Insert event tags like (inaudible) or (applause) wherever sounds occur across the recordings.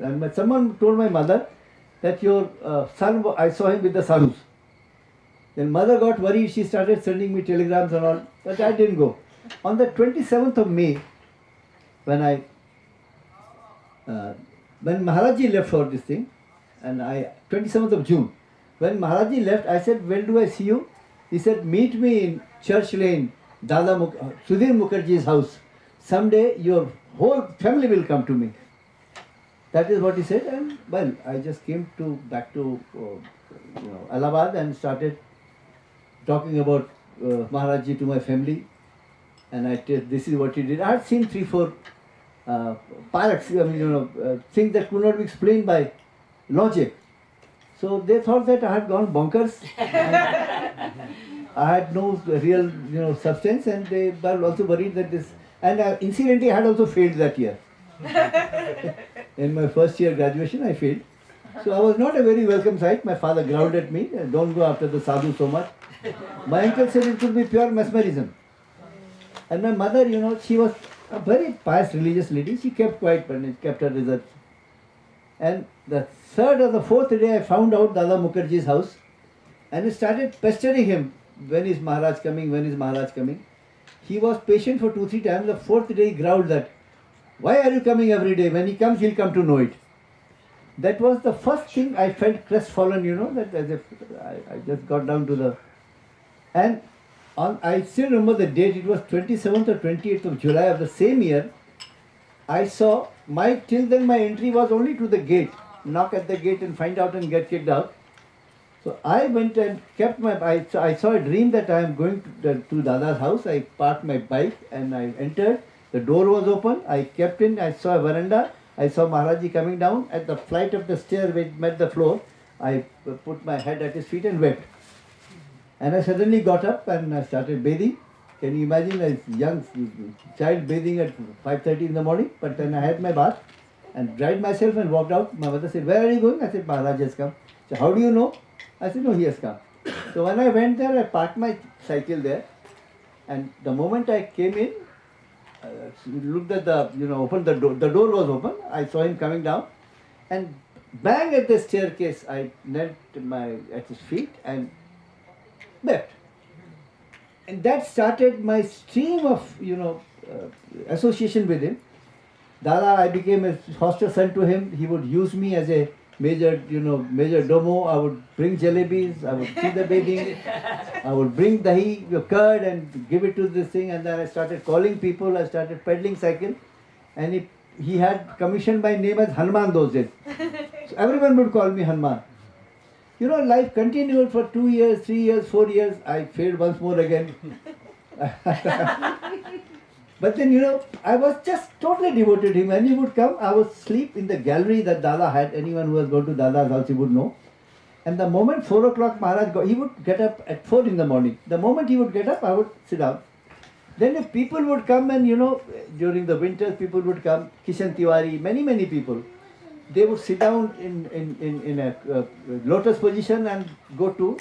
And, someone told my mother that your uh, son, I saw him with the sadhus. Then mother got worried, she started sending me telegrams and all, but I didn't go. On the 27th of May, when I, uh, when Maharaji left for this thing, and I, 27th of June, when Maharaji left, I said, when do I see you? He said, meet me in Church Lane, Dada Muk- Sudhir Mukherjee's house. Someday your whole family will come to me. That is what he said, and well, I just came to back to uh, you know Allahabad and started talking about uh, to my family, and I tell this is what he did. I had seen three, four uh, pilots, I mean, you know, uh, things that could not be explained by logic. So they thought that I had gone bonkers. (laughs) I had no real, you know, substance, and they were also worried that this. And uh, incidentally, I had also failed that year. (laughs) In my first year graduation, I failed. So I was not a very welcome sight. My father growled at me, uh, don't go after the sadhu so much. My uncle said it could be pure mesmerism. And my mother, you know, she was a very pious religious lady. She kept quiet and kept her reserves. And the third or the fourth day, I found out Dada Mukherjee's house and I started pestering him. When is Maharaj coming? When is Maharaj coming? He was patient for two, three times. The fourth day, he growled that, Why are you coming every day? When he comes, he'll come to know it. That was the first thing I felt crestfallen, you know, that as if I, I just got down to the. And on, I still remember the date, it was 27th or 28th of July of the same year. I saw my, till then my entry was only to the gate, knock at the gate and find out and get kicked out. So I went and kept my, I, I saw a dream that I am going to, to Dada's house. I parked my bike and I entered. The door was open. I kept in. I saw a veranda. I saw Maharaji coming down. At the flight of the stair which met the floor, I put my head at his feet and wept. And I suddenly got up and I started bathing. Can you imagine a young child bathing at 5.30 in the morning? But then I had my bath and dried myself and walked out. My mother said, where are you going? I said, Maharaj has come. So how do you know? I said, no, he has come. So when I went there, I parked my cycle there. And the moment I came in, uh, looked at the, you know, opened the door. The door was open. I saw him coming down. And bang at the staircase, I knelt my, at his feet and wept. And that started my stream of, you know, uh, association with him. Dada, I became a foster son to him. He would use me as a major, you know, major domo. I would bring jalebis, I would see the bathing, I would bring dahi, your curd and give it to this thing. And then I started calling people, I started pedaling cycle. And he, he had commissioned my name as Hanuman those days. So everyone would call me Hanuman. You know, life continued for two years, three years, four years. I failed once more again. (laughs) but then, you know, I was just totally devoted to him. When he would come, I would sleep in the gallery that Dada had. Anyone who has gone to Dada's house, he would know. And the moment 4 o'clock Maharaj got, he would get up at 4 in the morning. The moment he would get up, I would sit down. Then if people would come and, you know, during the winters, people would come, Kishan Tiwari, many, many people. They would sit down in, in, in, in a uh, lotus position and go to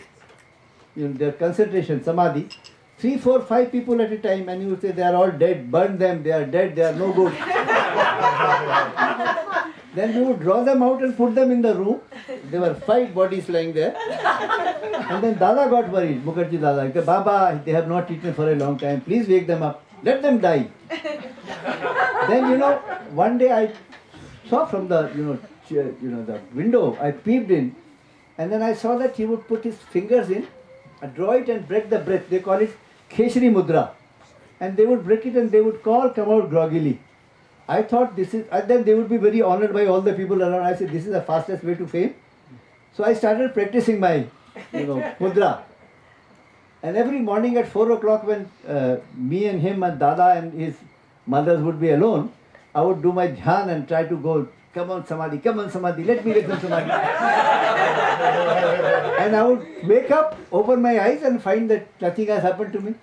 you know, their concentration, samadhi. Three, four, five people at a time, and you say they are all dead, burn them, they are dead, they are no good. (laughs) then we would draw them out and put them in the room. There were five bodies lying there. And then Dada got worried, Mukherjee Dada. Said, Baba, they have not eaten for a long time. Please wake them up. Let them die. then, you know, one day I saw from the, you know, you know, the window, I peeped in. And then I saw that he would put his fingers in, draw it and break the breath. They call it Keshri Mudra. And they would break it and they would call, come out groggily. I thought this is, and then they would be very honored by all the people around. I said, this is the fastest way to fame. So I started practicing my, you know, (laughs) mudra. And every morning at 4 o'clock when uh, me and him and Dada and his mothers would be alone, I would do my dhyan and try to go, come on Samadhi, come on Samadhi, let me get some Samadhi. (laughs) and I would wake up, open my eyes and find that nothing has happened to me.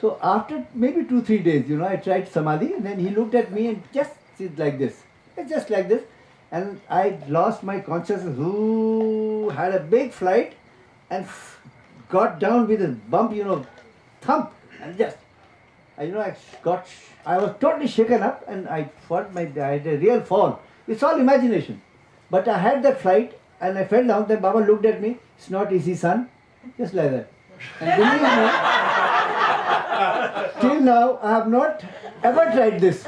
So after maybe two, three days, you know, I tried Samadhi and then he looked at me and just sit like this, It's just like this. And I lost my consciousness, ooh, had a big flight and got down with a bump, you know, thump and just, I, you know, I got, I was totally shaken up and I thought my, I had a real fall. It's all imagination. But I had that flight and I fell down. Then Baba looked at me. It's not easy, son. Just like that. And believe me, till now I have not ever tried this.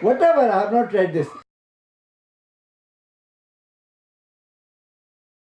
Whatever, I have not tried this.